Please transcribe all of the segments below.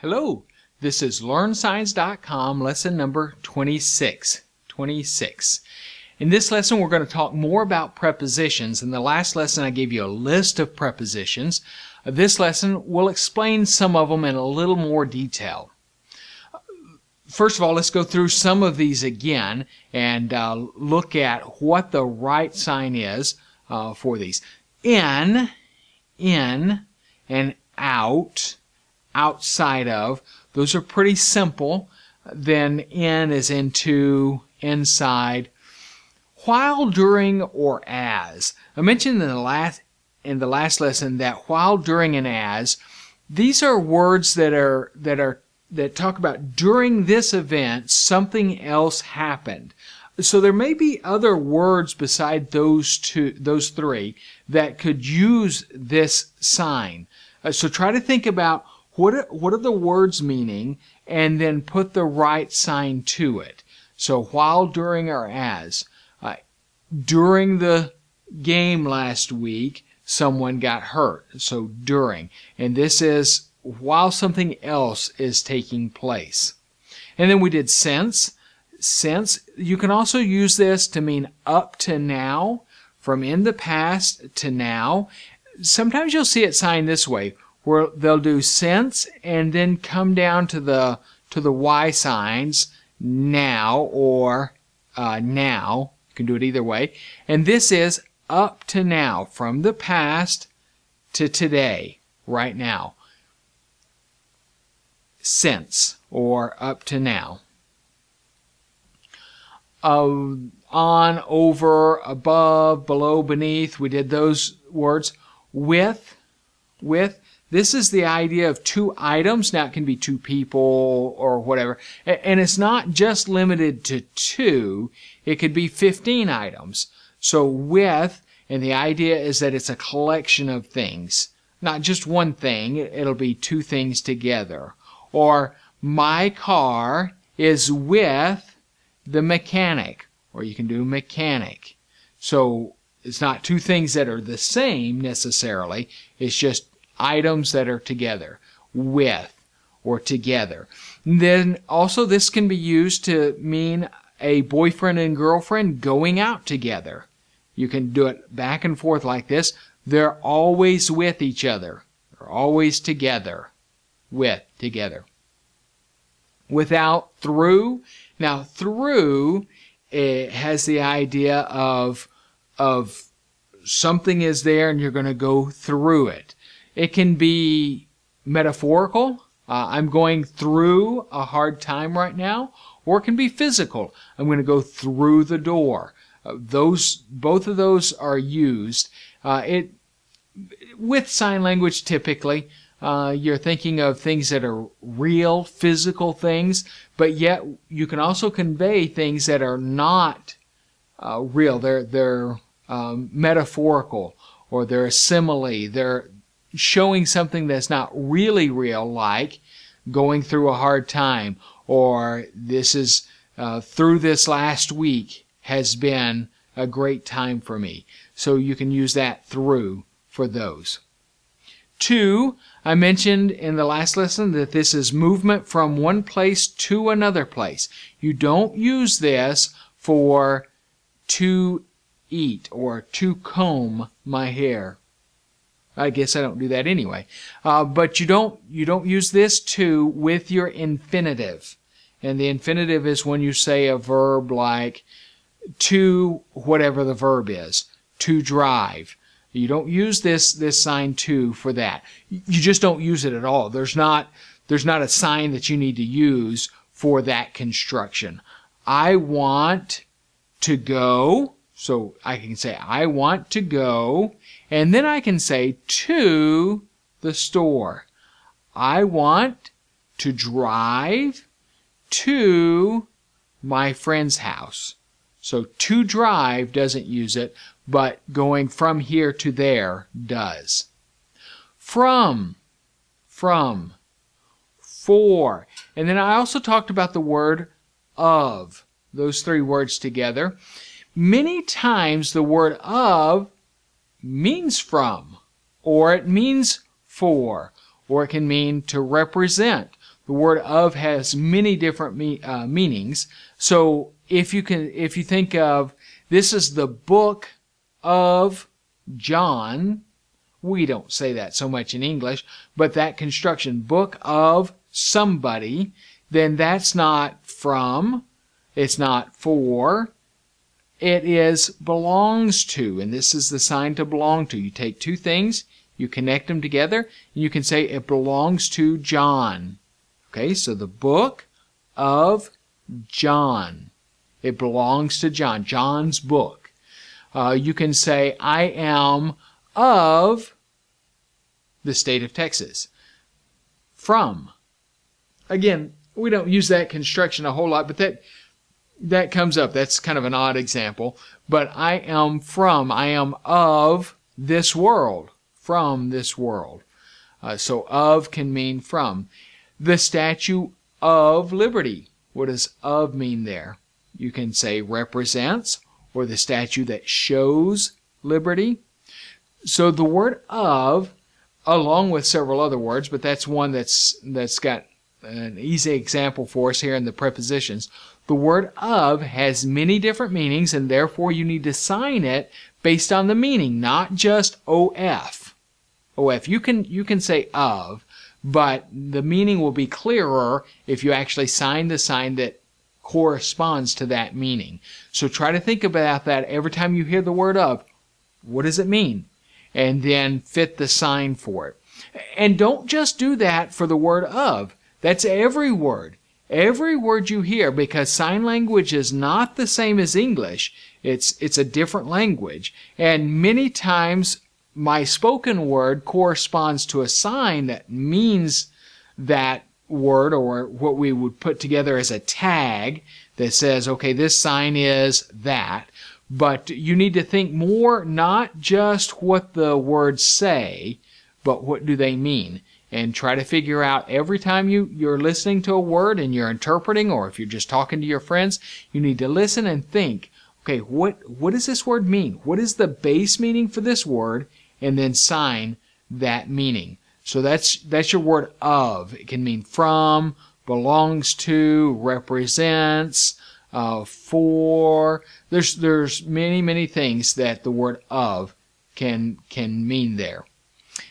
Hello, this is LearnSigns.com lesson number 26. 26. In this lesson, we're going to talk more about prepositions. In the last lesson, I gave you a list of prepositions. This lesson will explain some of them in a little more detail. First of all, let's go through some of these again and uh, look at what the right sign is uh, for these. In, in, and out outside of. Those are pretty simple. Then in is into, inside. While, during, or as. I mentioned in the last in the last lesson that while, during, and as, these are words that are that are that talk about during this event something else happened. So there may be other words beside those two, those three, that could use this sign. Uh, so try to think about what are, what are the words meaning and then put the right sign to it. So while, during, or as. Uh, during the game last week, someone got hurt. So during. And this is while something else is taking place. And then we did since. Since, you can also use this to mean up to now, from in the past to now. Sometimes you'll see it signed this way where they'll do since and then come down to the to the y signs now or uh, now. You can do it either way. And this is up to now, from the past to today, right now. Since or up to now. Uh, on, over, above, below, beneath, we did those words. With, with, this is the idea of two items. Now it can be two people or whatever. And it's not just limited to two. It could be 15 items. So with, and the idea is that it's a collection of things. Not just one thing. It'll be two things together. Or my car is with the mechanic. Or you can do mechanic. So it's not two things that are the same necessarily. It's just items that are together, with, or together. Then also this can be used to mean a boyfriend and girlfriend going out together. You can do it back and forth like this. They're always with each other. They're always together. With, together. Without, through. Now, through it has the idea of, of something is there and you're going to go through it. It can be metaphorical. Uh, I'm going through a hard time right now, or it can be physical. I'm going to go through the door. Uh, those, both of those are used. Uh, it with sign language typically. Uh, you're thinking of things that are real, physical things, but yet you can also convey things that are not uh, real. They're they're um, metaphorical, or they're a simile. They're showing something that's not really real, like going through a hard time, or this is uh, through this last week has been a great time for me. So you can use that through for those. Two, I mentioned in the last lesson that this is movement from one place to another place. You don't use this for to eat or to comb my hair. I guess I don't do that anyway. Uh, but you don't you don't use this to with your infinitive, and the infinitive is when you say a verb like to whatever the verb is to drive. You don't use this this sign to for that. You just don't use it at all. There's not there's not a sign that you need to use for that construction. I want to go. So I can say I want to go and then I can say to the store. I want to drive to my friend's house. So to drive doesn't use it, but going from here to there does. From, from, for. And then I also talked about the word of, those three words together. Many times the word of means from, or it means for, or it can mean to represent. The word of has many different me, uh, meanings. So if you can, if you think of this is the book of John, we don't say that so much in English, but that construction, book of somebody, then that's not from, it's not for, it is belongs to, and this is the sign to belong to. You take two things, you connect them together, and you can say it belongs to John. Okay, so the book of John. It belongs to John, John's book. Uh, you can say, I am of the state of Texas. From. Again, we don't use that construction a whole lot, but that that comes up. That's kind of an odd example. But I am from, I am of this world, from this world. Uh, so of can mean from. The Statue of Liberty. What does of mean there? You can say represents or the statue that shows liberty. So the word of, along with several other words, but that's one that's that's got an easy example for us here in the prepositions. The word of has many different meanings, and therefore you need to sign it based on the meaning, not just OF. OF. You can you can say of, but the meaning will be clearer if you actually sign the sign that corresponds to that meaning. So try to think about that every time you hear the word of. What does it mean? And then fit the sign for it. And don't just do that for the word of. That's every word. Every word you hear, because sign language is not the same as English. It's, it's a different language. And many times my spoken word corresponds to a sign that means that word or what we would put together as a tag that says, okay, this sign is that. But you need to think more not just what the words say, but what do they mean? And try to figure out every time you, you're listening to a word and you're interpreting, or if you're just talking to your friends, you need to listen and think, okay, what, what does this word mean? What is the base meaning for this word? and then sign that meaning. So that's that's your word of. It can mean from, belongs to, represents, uh, for. There's there's many many things that the word of can can mean there.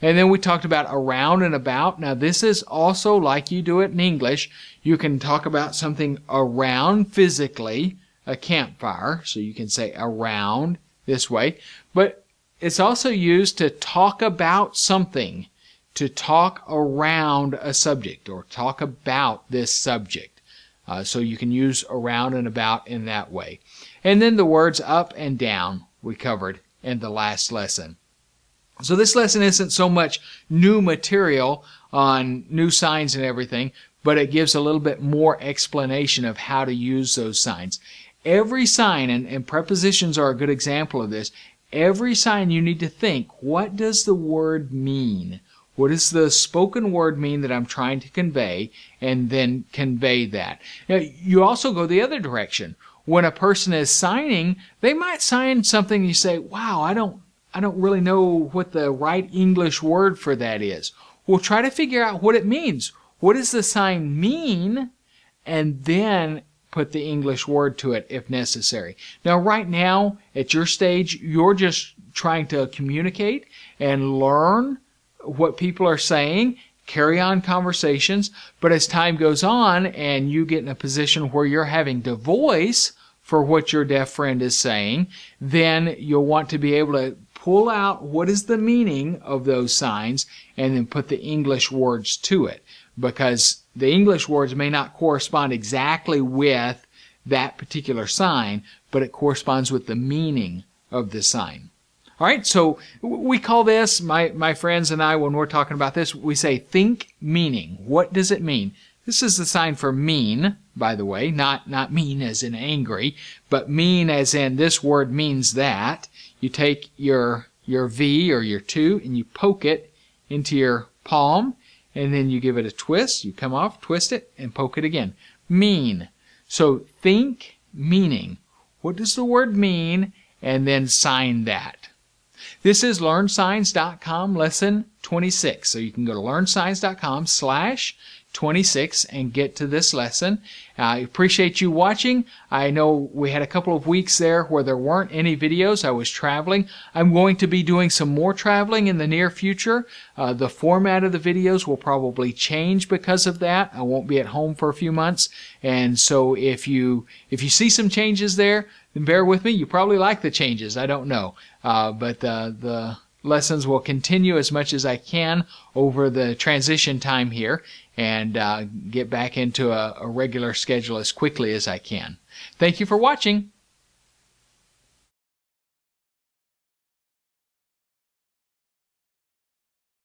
And then we talked about around and about. Now this is also like you do it in English. You can talk about something around physically, a campfire. So you can say around this way. But it's also used to talk about something, to talk around a subject or talk about this subject. Uh, so you can use around and about in that way. And then the words up and down we covered in the last lesson. So this lesson isn't so much new material on new signs and everything, but it gives a little bit more explanation of how to use those signs. Every sign, and, and prepositions are a good example of this, every sign you need to think, what does the word mean? What does the spoken word mean that I'm trying to convey? And then convey that. Now, you also go the other direction. When a person is signing, they might sign something you say, wow, I don't, I don't really know what the right English word for that is. We'll try to figure out what it means. What does the sign mean? And then put the English word to it if necessary. Now, right now, at your stage, you're just trying to communicate and learn what people are saying, carry on conversations. But as time goes on and you get in a position where you're having to voice for what your deaf friend is saying, then you'll want to be able to pull out what is the meaning of those signs and then put the English words to it because the English words may not correspond exactly with that particular sign, but it corresponds with the meaning of the sign. All right, so we call this, my, my friends and I, when we're talking about this, we say think meaning. What does it mean? This is the sign for mean, by the way, not, not mean as in angry, but mean as in this word means that. You take your, your V or your 2 and you poke it into your palm and then you give it a twist. You come off, twist it, and poke it again. Mean. So think meaning. What does the word mean? And then sign that. This is LearnSigns.com lesson 26. So you can go to LearnSigns.com slash 26 and get to this lesson. I appreciate you watching. I know we had a couple of weeks there where there weren't any videos. I was traveling. I'm going to be doing some more traveling in the near future. Uh, the format of the videos will probably change because of that. I won't be at home for a few months. And so if you if you see some changes there, then bear with me. You probably like the changes. I don't know. Uh, but uh, the lessons will continue as much as I can over the transition time here and uh, get back into a, a regular schedule as quickly as I can. Thank you for watching.